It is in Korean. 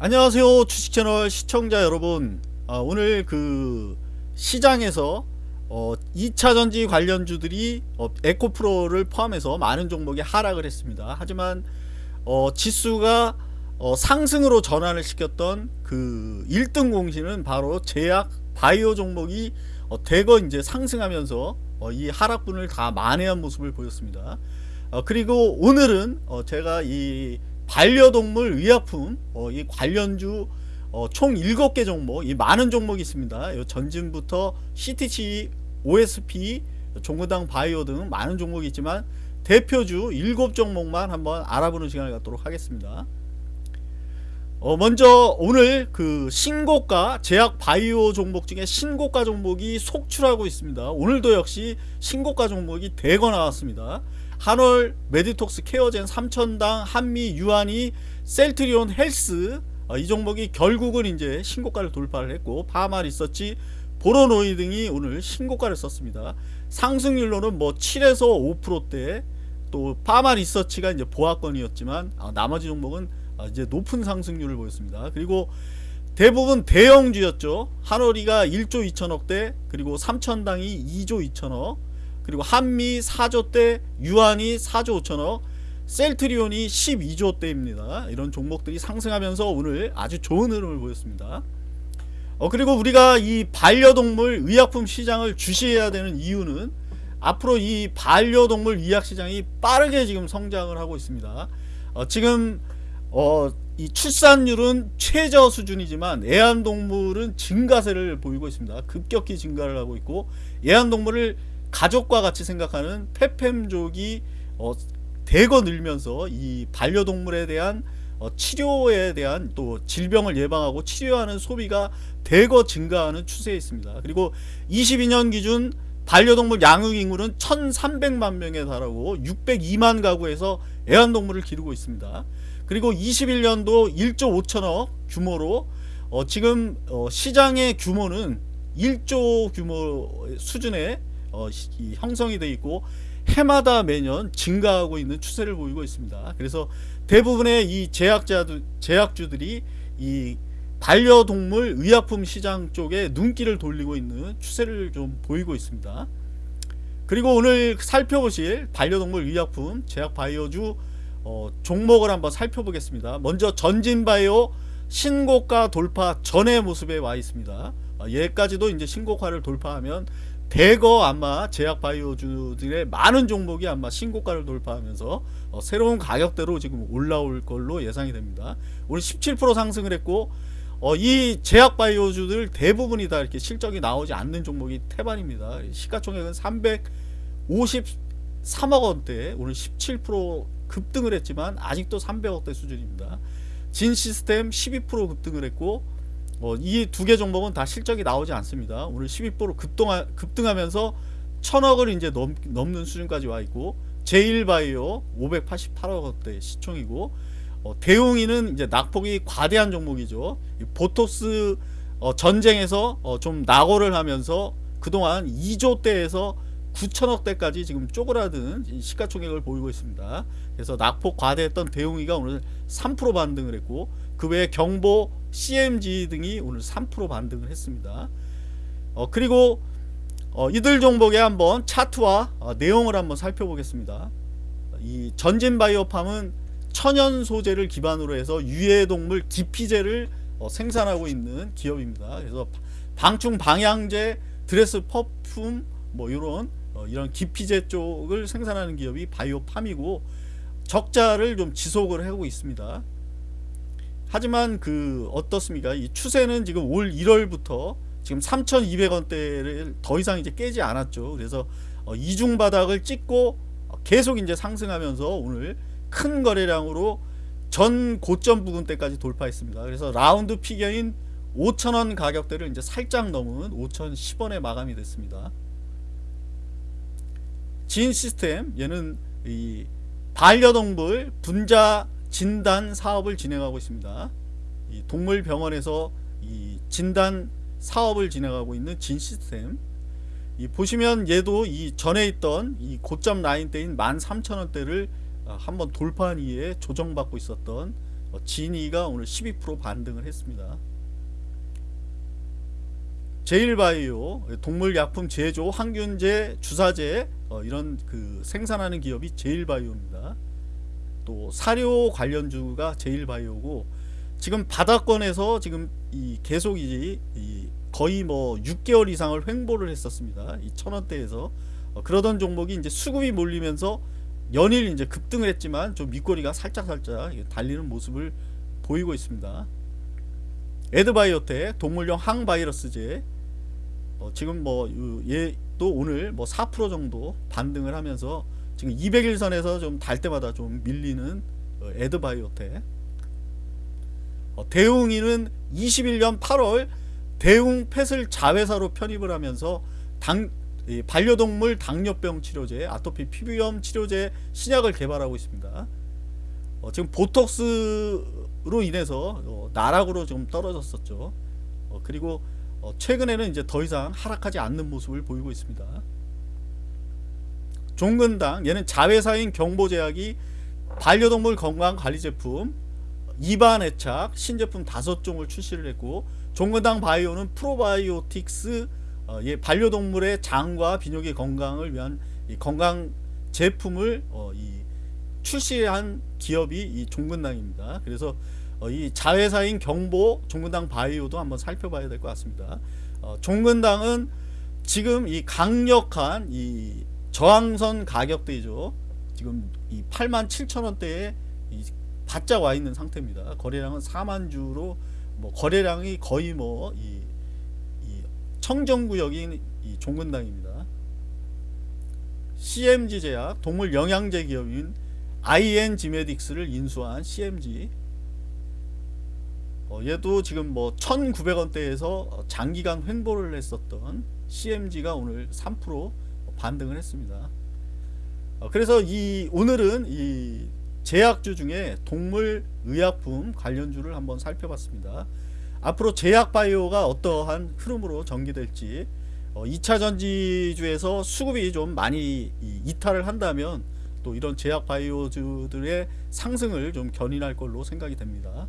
안녕하세요 주식채널 시청자 여러분. 아, 오늘 그 시장에서 어, 2차전지 관련주들이 어, 에코프로를 포함해서 많은 종목이 하락을 했습니다. 하지만 어, 지수가 어, 상승으로 전환을 시켰던 그 1등 공신은 바로 제약 바이오 종목이 어, 대거 이제 상승하면서 어, 이 하락분을 다 만회한 모습을 보였습니다. 어, 그리고 오늘은 어, 제가 이 반려동물 의약품 어, 이 관련주 어, 총 7개 종목 이 많은 종목이 있습니다. 전진부터 CTC, OSP, 종근당 바이오 등 많은 종목이 있지만 대표주 7종목만 한번 알아보는 시간을 갖도록 하겠습니다. 어, 먼저 오늘 그 신고가 제약 바이오 종목 중에 신고가 종목이 속출하고 있습니다. 오늘도 역시 신고가 종목이 대거 나왔습니다 한올 메디톡스 케어젠 3000당 한미 유한이 셀트리온 헬스 어, 이 종목이 결국은 이제 신고가를 돌파를 했고 파마 리서치 보로노이 등이 오늘 신고가를 썼습니다. 상승률로는 뭐 7에서 5%대 또 파마 리서치가 이제 보합권이었지만 아, 나머지 종목은 아, 이제 높은 상승률을 보였습니다. 그리고 대부분 대형주였죠. 한올이가 1조 2천억대 그리고 삼천당이 2조 2천억 그리고 한미 4조대 유한이 4조 5천억 셀트리온이 12조 대입니다. 이런 종목들이 상승하면서 오늘 아주 좋은 흐름을 보였습니다. 어 그리고 우리가 이 반려동물 의약품 시장을 주시해야 되는 이유는 앞으로 이 반려동물 의약 시장이 빠르게 지금 성장을 하고 있습니다. 어 지금 어, 이 출산율은 최저 수준이지만 애완동물은 증가세를 보이고 있습니다. 급격히 증가를 하고 있고 애완동물을 가족과 같이 생각하는 페팸족이 어, 대거 늘면서 이 반려동물에 대한 어, 치료에 대한 또 질병을 예방하고 치료하는 소비가 대거 증가하는 추세에 있습니다. 그리고 22년 기준 반려동물 양육 인구는 1300만 명에 달하고 602만 가구에서 애완동물을 기르고 있습니다. 그리고 21년도 1조 5천억 규모로 어, 지금 어, 시장의 규모는 1조 규모 수준의 어, 형성이 되어 있고 해마다 매년 증가하고 있는 추세를 보이고 있습니다. 그래서 대부분의 이 제약자들, 제약주들이 이 반려동물 의약품 시장 쪽에 눈길을 돌리고 있는 추세를 좀 보이고 있습니다. 그리고 오늘 살펴보실 반려동물 의약품 제약 바이오주 어, 종목을 한번 살펴보겠습니다. 먼저 전진바이오 신고가 돌파 전의 모습에 와 있습니다. 어, 얘까지도 이제 신고가를 돌파하면 대거 아마 제약 바이오주들의 많은 종목이 아마 신고가를 돌파하면서 어, 새로운 가격대로 지금 올라올 걸로 예상이 됩니다. 오늘 17% 상승을 했고 어, 이 제약 바이오주들 대부분이 다 이렇게 실적이 나오지 않는 종목이 태반입니다. 시가총액은 353억 원대 오늘 17% 급등을 했지만 아직도 300억대 수준입니다. 진 시스템 12% 급등을 했고 어, 이두 개 종목은 다 실적이 나오지 않습니다. 오늘 12% 급등하, 급등하면서 천억을 이제 넘, 넘는 수준까지 와 있고 제일바이오 588억 원대 시총이고 어, 대웅이는 이제 낙폭이 과대한 종목이죠. 보토스 어, 전쟁에서 어, 좀 낙오를 하면서 그동안 2조대에서 9천억대까지 지금 쪼그라든 시가총액을 보이고 있습니다. 그래서 낙폭 과대했던 대웅이가 오늘 3% 반등을 했고 그 외에 경보 CMG 등이 오늘 3% 반등을 했습니다. 어, 그리고 어, 이들 종목의 한번 차트와 어, 내용을 한번 살펴보겠습니다. 이 전진바이오팜은 천연 소재를 기반으로 해서 유해동물 기피제를 어, 생산하고 있는 기업입니다. 그래서 방충 방향제, 드레스 퍼퓸 뭐 이런 어, 이런 기피제 쪽을 생산하는 기업이 바이오팜이고 적자를 좀 지속을 하고 있습니다. 하지만 그 어떻습니까? 이 추세는 지금 올 1월부터 지금 3,200원대를 더 이상 이제 깨지 않았죠. 그래서 어, 이중 바닥을 찍고 계속 이제 상승하면서 오늘 큰 거래량으로 전 고점 부근대까지 돌파했습니다. 그래서 라운드 피겨인 5천원 가격대를 이제 살짝 넘은 5,010원에 마감이 됐습니다. 진 시스템 얘는 이 반려동물 분자 진단 사업을 진행하고 있습니다. 이 동물병원에서 이 진단 사업을 진행하고 있는 진 시스템 이 보시면 얘도 이 전에 있던 이 고점 라인대인 13,000원대를 아, 한번 돌파한 이후에 조정받고 있었던 어, 진이가 오늘 12% 반등을 했습니다. 제일바이오 동물약품 제조, 항균제, 주사제 어, 이런 그 생산하는 기업이 제일바이오입니다. 또 사료 관련주가 제일바이오고 지금 바닥권에서 지금 이 계속 이, 이 거의 뭐 6개월 이상을 횡보를 했었습니다. 이 천원대에서 어, 그러던 종목이 이제 수급이 몰리면서 연일 이제 급등을 했지만 좀 밑거리가 살짝 살짝 달리는 모습을 보이고 있습니다. 에드바이오텍 동물용 항바이러스제 어, 지금 뭐 얘도 오늘 뭐 4% 정도 반등을 하면서 지금 200일선에서 좀 달 때마다 좀 밀리는 어, 에드바이오텍 어, 대웅이는 21년 8월 대웅 펫을 자회사로 편입을 하면서 당, 이 반려동물 당뇨병 치료제, 아토피 피부염 치료제 신약을 개발하고 있습니다. 어, 지금 보톡스로 인해서 어, 나락으로 좀 떨어졌었죠. 어, 그리고 어, 최근에는 이제 더 이상 하락하지 않는 모습을 보이고 있습니다. 종근당 얘는 자회사인 경보제약이 반려동물 건강관리 제품 입안 애착 신제품 다섯 종을 출시를 했고 종근당 바이오는 프로바이오틱스 어, 예, 반려동물의 장과 비뇨기 건강을 위한 이 건강 제품을 어, 이 출시한 기업이 이 종근당입니다. 그래서 어, 이 자회사인 경보 종근당 바이오도 한번 살펴봐야 될 것 같습니다. 어, 종근당은 지금 이 강력한 이 저항선 가격대이죠. 지금 이 8만 7천 원대에 이 바짝 와 있는 상태입니다. 거래량은 4만 주로 뭐 거래량이 거의 뭐이 이 청정구역인 이 종근당입니다. CMG 제약 동물 영양제 기업인 IN 지메딕스를 인수한 CMG 어, 얘도 지금 뭐 1900원대에서 장기간 횡보를 했었던 CMG가 오늘 3% 반등을 했습니다. 어, 그래서 이 오늘은 이 제약주 중에 동물 의약품 관련주를 한번 살펴봤습니다. 앞으로 제약바이오가 어떠한 흐름으로 전개될지 어, 2차 전지주에서 수급이 좀 많이 이탈을 한다면 또 이런 제약바이오주들의 상승을 좀 견인할 걸로 생각이 됩니다.